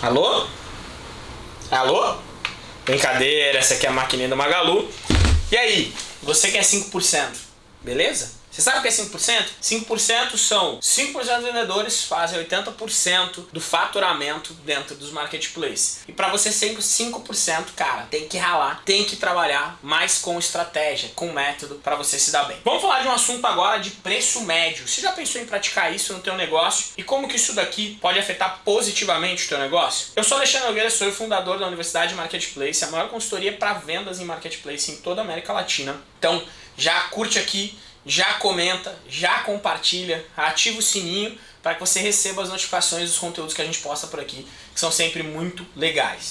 Alô? Alô? Brincadeira, essa aqui é a maquininha do Magalu. E aí, você quer 5%, beleza? Você sabe o que é 5%? 5% são 5% dos vendedores fazem 80% do faturamento dentro dos marketplaces. E para você ser 5%, cara, tem que ralar, tem que trabalhar mais com estratégia, com método para você se dar bem. Vamos falar de um assunto agora de preço médio. Você já pensou em praticar isso no teu negócio? E como que isso daqui pode afetar positivamente o teu negócio? Eu sou Alexandre Nogueira, sou o fundador da Universidade Marketplace, a maior consultoria para vendas em marketplace em toda a América Latina. Então, já curte aqui já comenta, já compartilha, ativa o sininho para que você receba as notificações dos conteúdos que a gente posta por aqui, que são sempre muito legais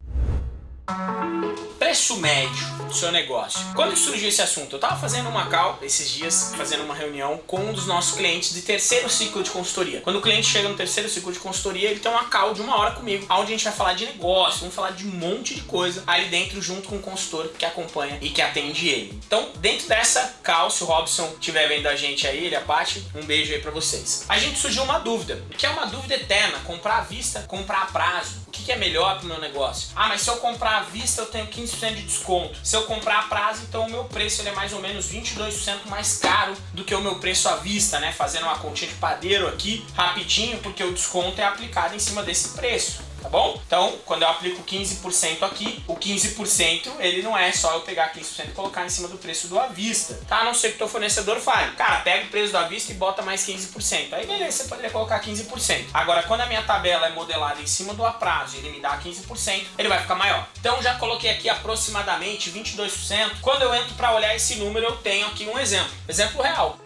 médio do seu negócio. Quando surgiu esse assunto? Eu estava fazendo uma call esses dias, fazendo uma reunião com um dos nossos clientes de terceiro ciclo de consultoria. Quando o cliente chega no terceiro ciclo de consultoria, ele tem uma call de uma hora comigo, onde a gente vai falar de negócio, vamos falar de um monte de coisa ali dentro junto com o consultor que acompanha e que atende ele. Então, dentro dessa call, se o Robson estiver vendo a gente aí, ele a Paty, um beijo aí para vocês. A gente surgiu uma dúvida, que é uma dúvida eterna, comprar à vista, comprar a prazo. O que, que é melhor para o meu negócio? Ah, mas se eu comprar à vista, eu tenho 15 de desconto. Se eu comprar a prazo, então o meu preço ele é mais ou menos 22% mais caro do que o meu preço à vista, né? Fazendo uma continha de padeiro aqui rapidinho, porque o desconto é aplicado em cima desse preço tá bom? Então, quando eu aplico 15% aqui, o 15% ele não é só eu pegar 15% e colocar em cima do preço do à vista, tá? A não ser que o teu fornecedor fale, cara, pega o preço do à vista e bota mais 15%. Aí beleza, você poderia colocar 15%. Agora, quando a minha tabela é modelada em cima do a prazo e ele me dá 15%, ele vai ficar maior. Então, já coloquei aqui aproximadamente 22%. Quando eu entro para olhar esse número, eu tenho aqui um exemplo. Exemplo real.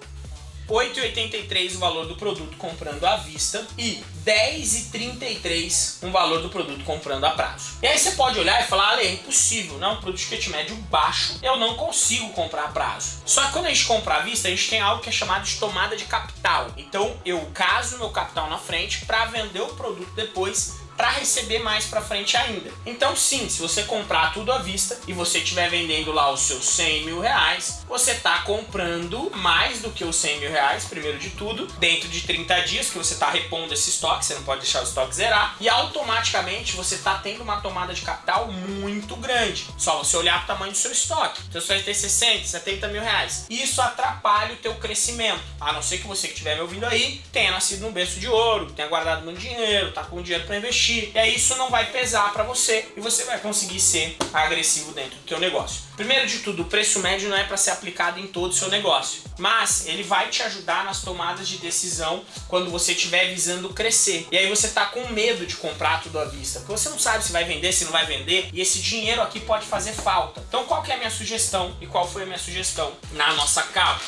8,83 o valor do produto comprando à vista e 10,33 o valor do produto comprando a prazo. E aí você pode olhar e falar, Ale, é impossível, não, produto de ticket médio baixo, eu não consigo comprar a prazo. Só que quando a gente compra à vista, a gente tem algo que é chamado de tomada de capital. Então eu caso meu capital na frente para vender o produto depois para receber mais para frente ainda. Então sim, se você comprar tudo à vista e você estiver vendendo lá os seus 100 mil reais, você está comprando mais do que os 100 mil reais, primeiro de tudo, dentro de 30 dias que você está repondo esse estoque, você não pode deixar o estoque zerar, e automaticamente você está tendo uma tomada de capital muito grande. Só você olhar para o tamanho do seu estoque. Então você vai ter 60, 70 mil reais. Isso atrapalha o teu crescimento, a não ser que você que estiver me ouvindo aí tenha nascido num berço de ouro, tenha guardado muito dinheiro, tá com dinheiro para investir, investir, e aí isso não vai pesar para você e você vai conseguir ser agressivo dentro do teu negócio. Primeiro de tudo, o preço médio não é para ser aplicado em todo o seu negócio, mas ele vai te ajudar nas tomadas de decisão quando você estiver visando crescer. E aí você tá com medo de comprar tudo à vista, porque você não sabe se vai vender, se não vai vender, e esse dinheiro aqui pode fazer falta. Então qual que é a minha sugestão e qual foi a minha sugestão na nossa capa?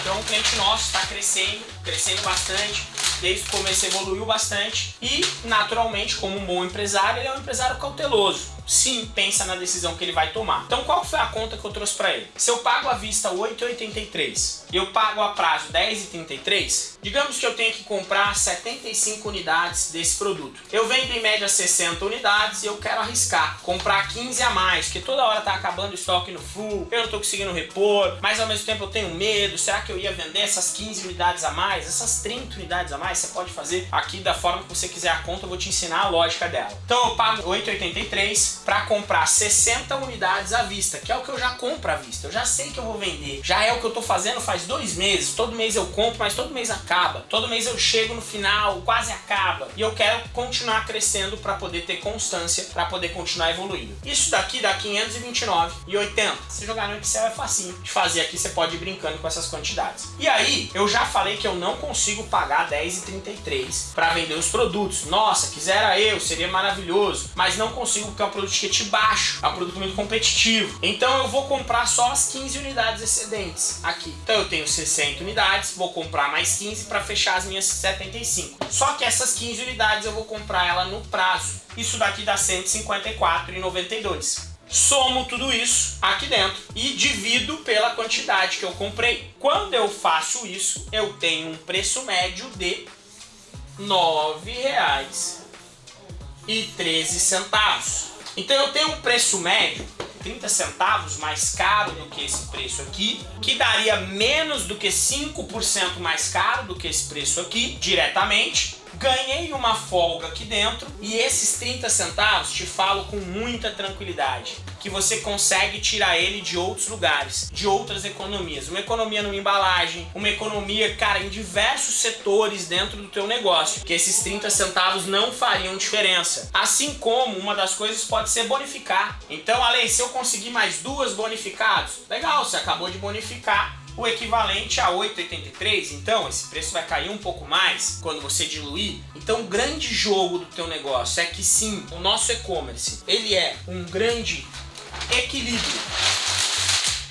Então o cliente nosso está crescendo, crescendo bastante, desde o começo evoluiu bastante e, naturalmente, como um bom empresário, ele é um empresário cauteloso sim pensa na decisão que ele vai tomar. Então qual foi a conta que eu trouxe para ele? Se eu pago à vista 8,83 e eu pago a prazo 10,33, digamos que eu tenho que comprar 75 unidades desse produto. Eu vendo em média 60 unidades e eu quero arriscar, comprar 15 a mais, porque toda hora tá acabando o estoque no full, eu não tô conseguindo repor, mas ao mesmo tempo eu tenho medo, será que eu ia vender essas 15 unidades a mais? Essas 30 unidades a mais, você pode fazer aqui da forma que você quiser a conta, eu vou te ensinar a lógica dela. Então eu pago 8,83 para comprar 60 unidades à vista, que é o que eu já compro à vista. Eu já sei que eu vou vender. Já é o que eu tô fazendo faz dois meses. Todo mês eu compro, mas todo mês acaba. Todo mês eu chego no final, quase acaba. E eu quero continuar crescendo para poder ter constância, para poder continuar evoluindo. Isso daqui dá 529,80. Se jogar no Excel é facinho de fazer aqui, você pode ir brincando com essas quantidades. E aí, eu já falei que eu não consigo pagar 10,33 para vender os produtos. Nossa, quisera eu, seria maravilhoso. Mas não consigo porque é um de ticket baixo, é um produto muito competitivo. Então eu vou comprar só as 15 unidades excedentes aqui. Então eu tenho 60 unidades, vou comprar mais 15 para fechar as minhas 75. Só que essas 15 unidades eu vou comprar ela no prazo. Isso daqui dá 154,92 somo tudo isso aqui dentro e divido pela quantidade que eu comprei. Quando eu faço isso, eu tenho um preço médio de R$ 9,13 centavos. Então eu tenho um preço médio 30 centavos mais caro do que esse preço aqui, que daria menos do que 5% mais caro do que esse preço aqui, diretamente, ganhei uma folga aqui dentro e esses 30 centavos te falo com muita tranquilidade que você consegue tirar ele de outros lugares, de outras economias. Uma economia numa embalagem, uma economia, cara, em diversos setores dentro do teu negócio, que esses 30 centavos não fariam diferença. Assim como uma das coisas pode ser bonificar. Então, Ale, se eu conseguir mais duas bonificados, legal, você acabou de bonificar o equivalente a 8,83, então esse preço vai cair um pouco mais quando você diluir. Então o grande jogo do teu negócio é que sim, o nosso e-commerce, ele é um grande equilíbrio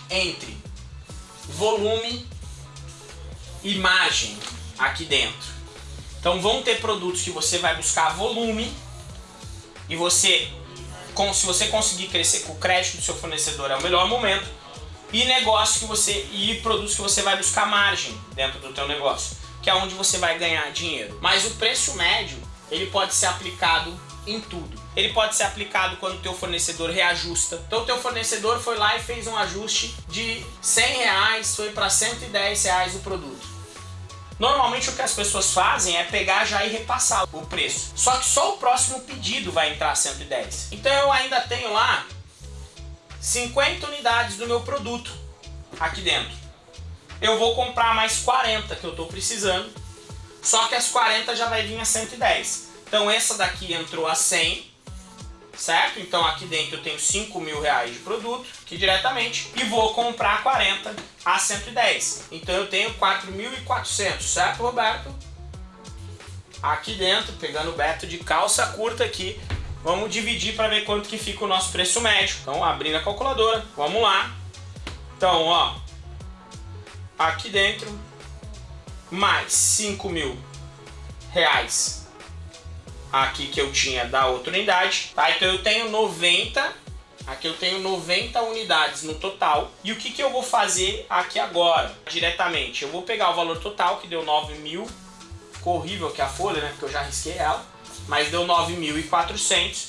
entre volume e margem aqui dentro. Então vão ter produtos que você vai buscar volume e você, se você conseguir crescer com o crédito do seu fornecedor é o melhor momento e negócio que você e produtos que você vai buscar margem dentro do teu negócio, que é onde você vai ganhar dinheiro. Mas o preço médio, ele pode ser aplicado em tudo. Ele pode ser aplicado quando o teu fornecedor reajusta. Então o teu fornecedor foi lá e fez um ajuste de 100 reais, foi para 110 reais o produto. Normalmente o que as pessoas fazem é pegar já e repassar o preço. Só que só o próximo pedido vai entrar 110. Então eu ainda tenho lá 50 unidades do meu produto aqui dentro. Eu vou comprar mais 40 que eu estou precisando, só que as 40 já vai vir a 110. Então essa daqui entrou a 100, certo? Então aqui dentro eu tenho 5 mil reais de produto, aqui diretamente, e vou comprar 40 a 110. Então eu tenho 4.400, certo Roberto? Aqui dentro, pegando o Beto de calça curta aqui, Vamos dividir para ver quanto que fica o nosso preço médio. Então, abrindo a calculadora, vamos lá. Então, ó, aqui dentro, mais 5 mil reais aqui que eu tinha da outra unidade, tá? Então eu tenho 90, aqui eu tenho 90 unidades no total. E o que, que eu vou fazer aqui agora, diretamente? Eu vou pegar o valor total, que deu 9 mil, ficou horrível aqui a folha, né, porque eu já risquei ela mas deu 9.400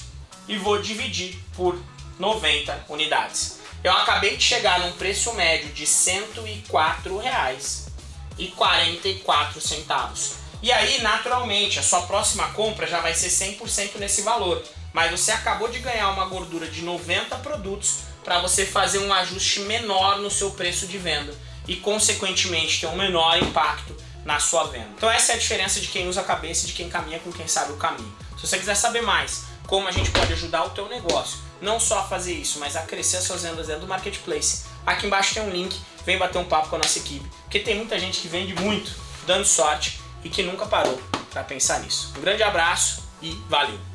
e vou dividir por 90 unidades. Eu acabei de chegar num preço médio de R$ 104,44. E aí, naturalmente, a sua próxima compra já vai ser 100% nesse valor. Mas você acabou de ganhar uma gordura de 90 produtos para você fazer um ajuste menor no seu preço de venda e, consequentemente, ter um menor impacto na sua venda. Então essa é a diferença de quem usa a cabeça e de quem caminha com quem sabe o caminho. Se você quiser saber mais como a gente pode ajudar o teu negócio, não só a fazer isso, mas a crescer as suas vendas dentro do Marketplace, aqui embaixo tem um link, vem bater um papo com a nossa equipe, porque tem muita gente que vende muito, dando sorte e que nunca parou para pensar nisso. Um grande abraço e valeu!